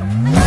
Bye.